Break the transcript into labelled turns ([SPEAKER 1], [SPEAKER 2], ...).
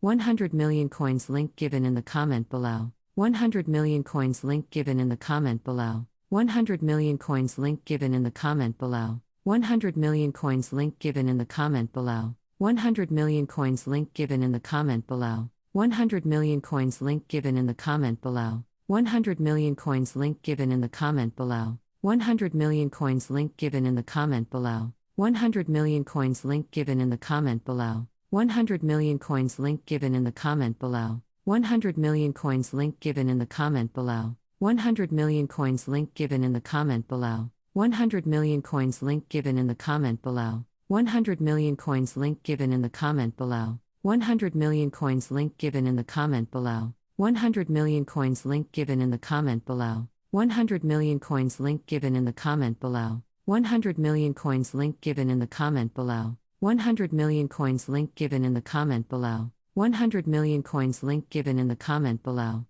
[SPEAKER 1] 100 million coins link given in the comment below. 100 million coins link given in the comment below. 100 million coins link given in the comment below. 100 million coins link given in the comment below. 100 million coins link given in the comment below. 100 million coins link given in the comment below. 100 million coins link given in the comment below. 100 million coins link given in the comment below. 100 million coins link given in the comment below. 100 million coins link given in the comment below. 100 million coins link given in the comment below. 100 million coins link given in the comment below. 100 million coins link given in the comment below. 100 million coins link given in the comment below. 100 million coins link given in the comment below. 100 million coins link given in the comment below. 100 million coins link given in the comment below. 100 million coins link given in the comment below. 100 million coins link given in the comment below. 100 million coins link given in the comment below.